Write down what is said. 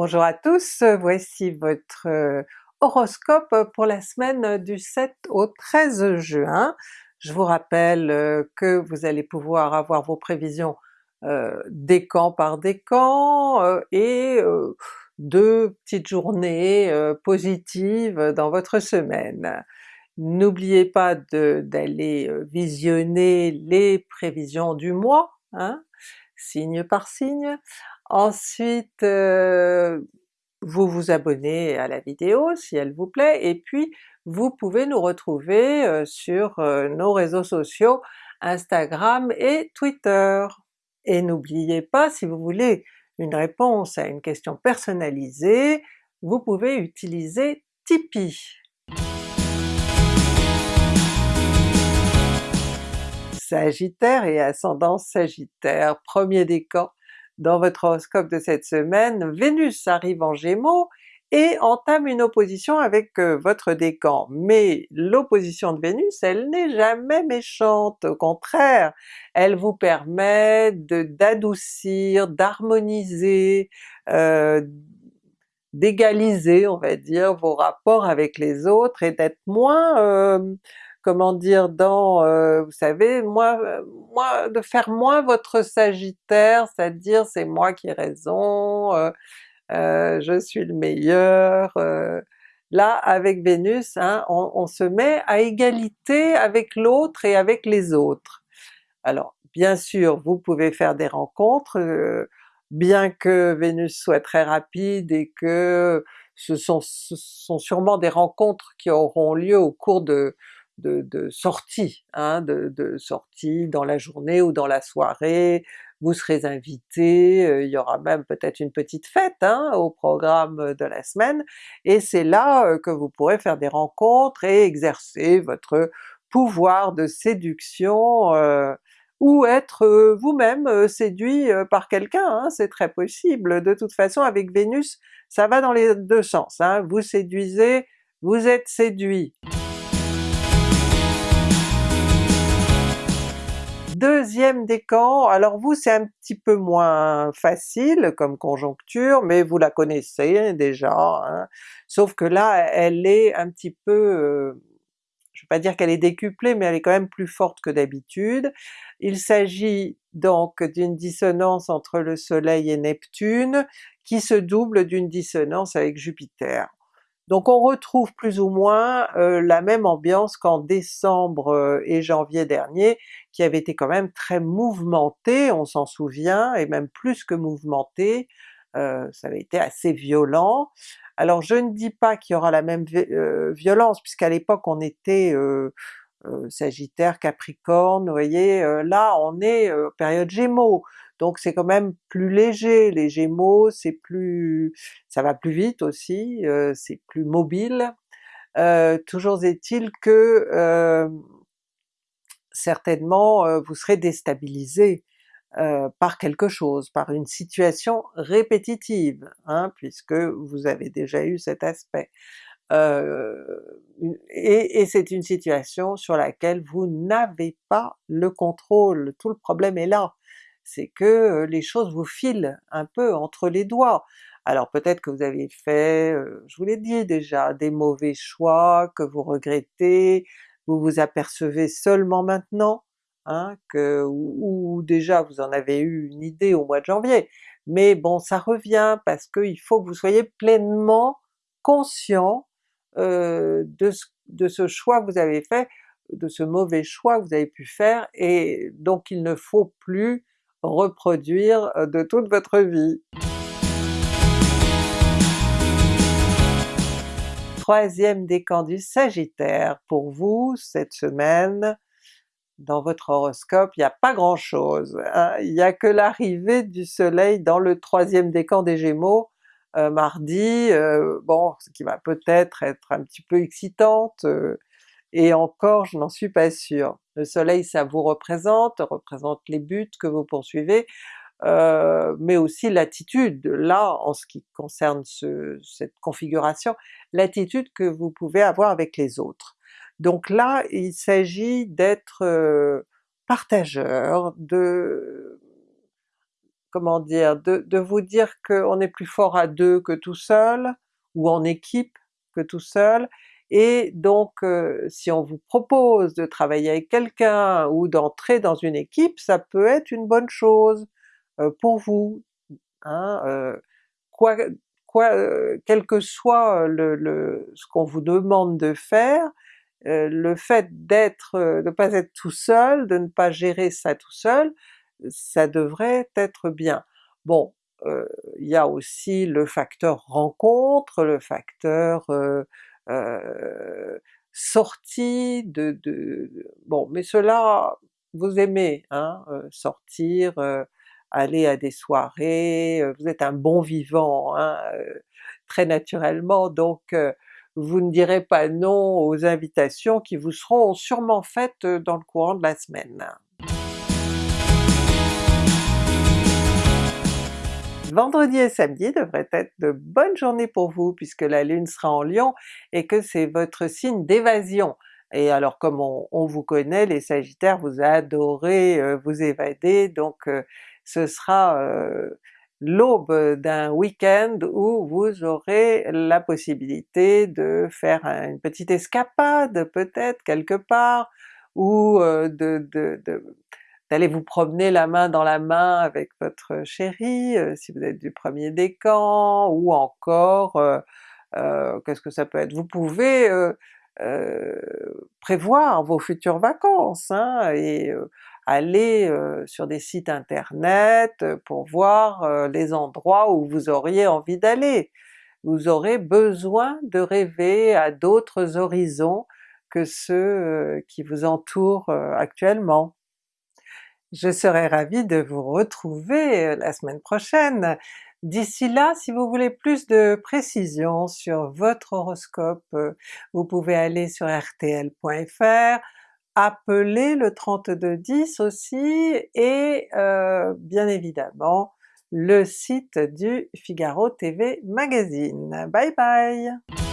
Bonjour à tous, voici votre euh, horoscope pour la semaine du 7 au 13 juin. Je vous rappelle euh, que vous allez pouvoir avoir vos prévisions euh, décan par décan euh, et deux petites journées positives dans votre semaine. N'oubliez pas d'aller visionner les prévisions du mois, hein, signe par signe. Ensuite, vous vous abonnez à la vidéo si elle vous plaît, et puis vous pouvez nous retrouver sur nos réseaux sociaux Instagram et Twitter. Et n'oubliez pas, si vous voulez une réponse à une question personnalisée, vous pouvez utiliser Tipeee. Sagittaire et ascendant Sagittaire, premier décan dans votre horoscope de cette semaine, Vénus arrive en Gémeaux et entame une opposition avec euh, votre décan. Mais l'opposition de Vénus, elle n'est jamais méchante, au contraire, elle vous permet d'adoucir, d'harmoniser, euh, d'égaliser on va dire vos rapports avec les autres et d'être moins euh, comment dire, dans, euh, vous savez, moi, euh, moi, de faire moins votre Sagittaire, c'est-à-dire c'est moi qui ai raison, euh, je suis le meilleur, là avec Vénus, hein, on, se met à égalité avec l'autre et avec les autres. Alors bien sûr vous pouvez faire des rencontres, bien que Vénus soit très rapide et que ce sont, ce sont sûrement des rencontres qui auront lieu au cours de, de, de sorties, hein, de, de sorties dans la journée ou dans la soirée, vous serez invité, euh, il y aura même peut-être une petite fête hein, au programme de la semaine, et c'est là euh, que vous pourrez faire des rencontres et exercer votre pouvoir de séduction, euh, ou être vous-même séduit par quelqu'un, hein, c'est très possible. De toute façon avec Vénus, ça va dans les deux sens, hein. vous séduisez, vous êtes séduit. Deuxième décan, alors vous c'est un petit peu moins facile comme conjoncture, mais vous la connaissez déjà, hein. sauf que là elle est un petit peu, euh, je vais pas dire qu'elle est décuplée, mais elle est quand même plus forte que d'habitude. Il s'agit donc d'une dissonance entre le soleil et Neptune, qui se double d'une dissonance avec Jupiter. Donc on retrouve plus ou moins euh, la même ambiance qu'en décembre euh, et janvier dernier, qui avait été quand même très mouvementé, on s'en souvient, et même plus que mouvementé, euh, ça avait été assez violent. Alors je ne dis pas qu'il y aura la même violence, puisqu'à l'époque on était Sagittaire, Capricorne, vous voyez, là on est période Gémeaux, donc c'est quand même plus léger, les Gémeaux c'est plus... ça va plus vite aussi, euh, c'est plus mobile. Euh, toujours est-il que euh, certainement vous serez déstabilisé par quelque chose, par une situation répétitive, hein, puisque vous avez déjà eu cet aspect. et, et c'est une situation sur laquelle vous n'avez pas le contrôle, tout le problème est là c'est que les choses vous filent un peu entre les doigts. Alors peut-être que vous avez fait, je vous l'ai dit déjà, des mauvais choix que vous regrettez, vous vous apercevez seulement maintenant, hein, que, ou, déjà vous en avez eu une idée au mois de janvier, mais bon ça revient parce qu'il faut que vous soyez pleinement conscient de, ce, de ce choix que vous avez fait, de ce mauvais choix que vous avez pu faire, et donc il ne faut plus reproduire euh, de toute votre vie. Troisième décan du Sagittaire, pour vous cette semaine, dans votre horoscope, il n'y a pas grand chose, hein. il n'y a que l'arrivée du soleil dans le troisième décan des Gémeaux euh, mardi, euh, bon, ce qui va peut-être être un petit peu excitante, et encore je n'en suis pas sûre. Le soleil ça vous représente, représente les buts que vous poursuivez, euh, mais aussi l'attitude, là en ce qui concerne cette configuration, l'attitude que vous pouvez avoir avec les autres. Donc là il s'agit d'être euh, partageur, de comment dire, de, de vous dire qu'on est plus fort à deux que tout seul, ou en équipe que tout seul, et donc euh, si on vous propose de travailler avec quelqu'un ou d'entrer dans une équipe, ça peut être une bonne chose euh, pour vous. Hein, euh, quoi, quel que soit le, le ce qu'on vous demande de faire, le fait d'être, de ne pas être tout seul, de ne pas gérer ça tout seul, ça devrait être bien. Bon, il y a aussi le facteur rencontre, le facteur euh, de, de, Bon, mais cela vous aimez, hein, sortir, aller à des soirées, vous êtes un bon vivant hein, très naturellement, donc vous ne direz pas non aux invitations qui vous seront sûrement faites dans le courant de la semaine. Vendredi et samedi devraient être de bonnes journées pour vous puisque la Lune sera en Lion et que c'est votre signe d'évasion. Et alors comme on, vous connaît, les Sagittaires, vous adorez euh, vous évader, donc euh, ce sera euh, l'aube d'un week-end où vous aurez la possibilité de faire une petite escapade peut-être quelque part, ou de, de, d'aller vous promener la main dans la main avec votre chéri, si vous êtes du premier décan, ou encore, qu'est-ce que ça peut être? Vous pouvez prévoir vos futures vacances, hein, et aller sur des sites internet pour voir les endroits où vous auriez envie d'aller. Vous aurez besoin de rêver à d'autres horizons que ceux qui vous entourent actuellement. Je serai ravie de vous retrouver la semaine prochaine. D'ici là, si vous voulez plus de précisions sur votre horoscope, vous pouvez aller sur rtl.fr, appeler le 3210 aussi, et euh, bien évidemment le site du Figaro TV Magazine. Bye bye!